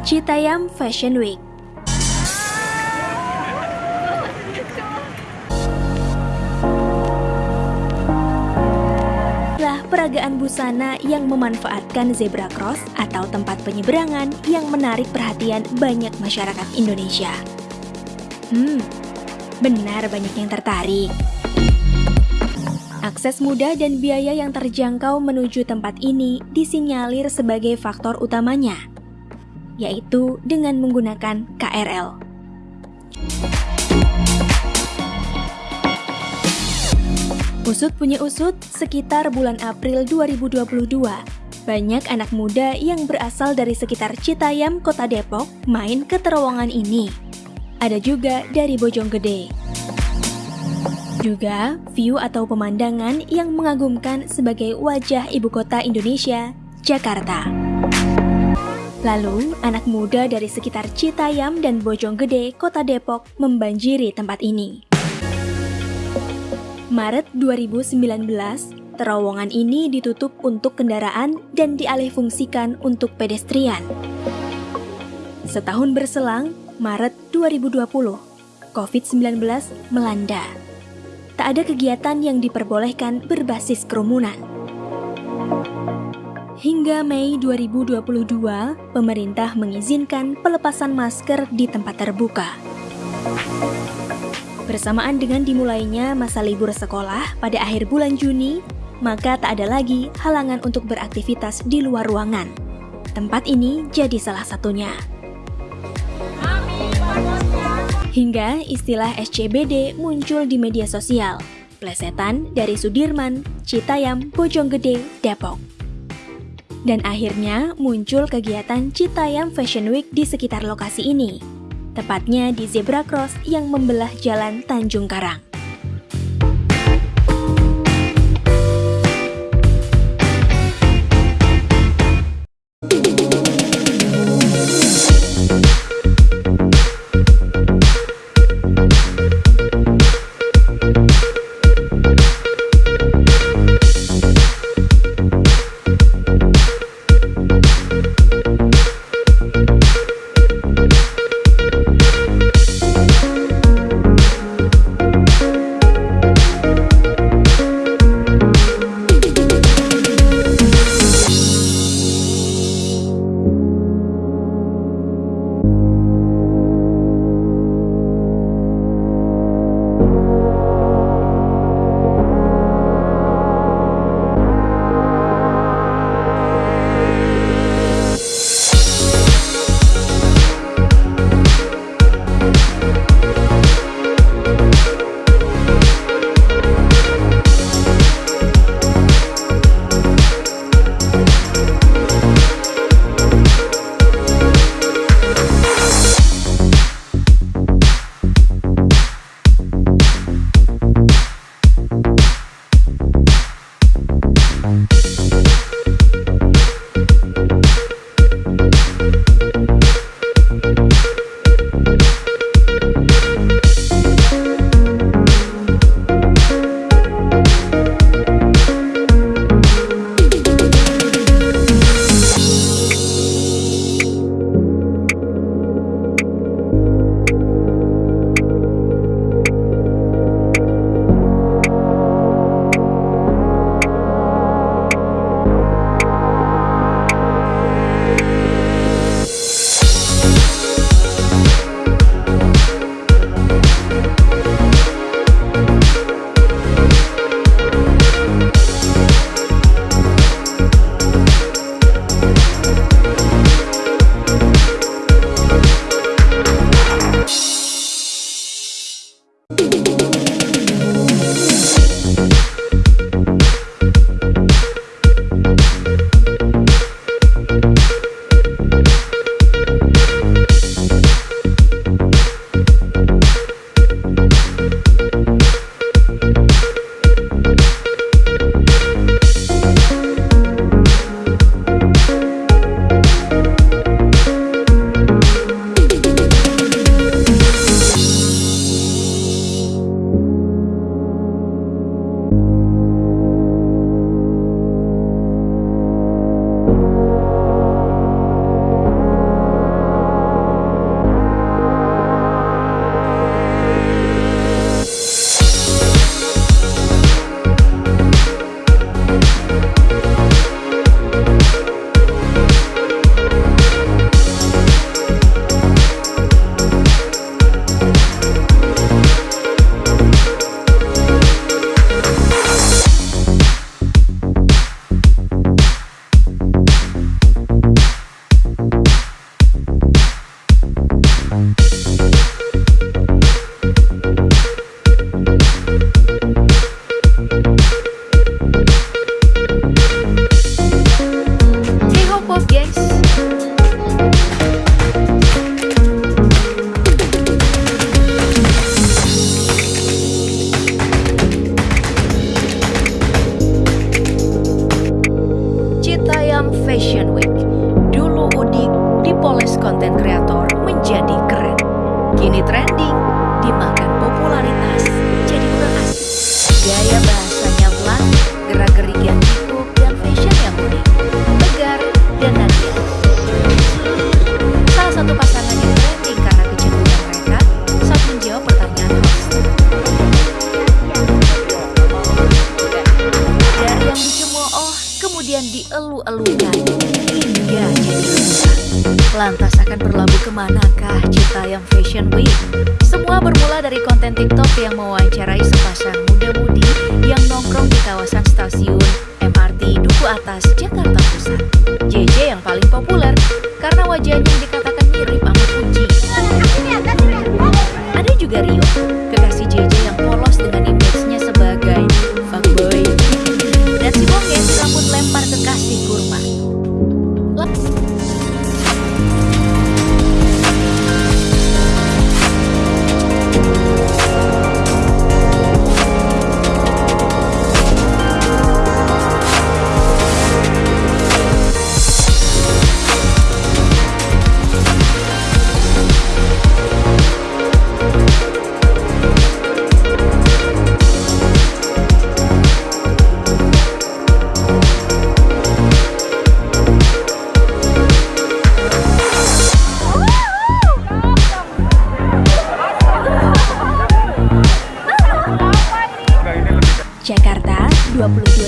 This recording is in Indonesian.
Citayam Fashion Week lah peragaan busana yang memanfaatkan zebra cross atau tempat penyeberangan yang menarik perhatian banyak masyarakat Indonesia. Hmm, benar banyak yang tertarik. Akses mudah dan biaya yang terjangkau menuju tempat ini disinyalir sebagai faktor utamanya, yaitu dengan menggunakan KRL. Usut punya usut, sekitar bulan April 2022, banyak anak muda yang berasal dari sekitar Citayam, Kota Depok, main ke terowongan ini. Ada juga dari Bojonggede. Juga view atau pemandangan yang mengagumkan sebagai wajah ibu kota Indonesia, Jakarta. Lalu, anak muda dari sekitar Citayam dan Bojonggede, Kota Depok membanjiri tempat ini. Maret 2019, terowongan ini ditutup untuk kendaraan dan dialihfungsikan untuk pedestrian. Setahun berselang, Maret 2020, COVID-19 melanda. Tak ada kegiatan yang diperbolehkan berbasis kerumunan. Hingga Mei 2022, pemerintah mengizinkan pelepasan masker di tempat terbuka. Bersamaan dengan dimulainya masa libur sekolah pada akhir bulan Juni, maka tak ada lagi halangan untuk beraktivitas di luar ruangan. Tempat ini jadi salah satunya. Hingga istilah SCBD muncul di media sosial, plesetan dari Sudirman, Citayam, Bojonggede, Depok. Dan akhirnya muncul kegiatan Citayam Fashion Week di sekitar lokasi ini, tepatnya di zebra cross yang membelah jalan Tanjung Karang. Lantas akan berlabuh ke manakah cita yang Fashion Week? Semua bermula dari konten TikTok yang mewawancarai sepasang 20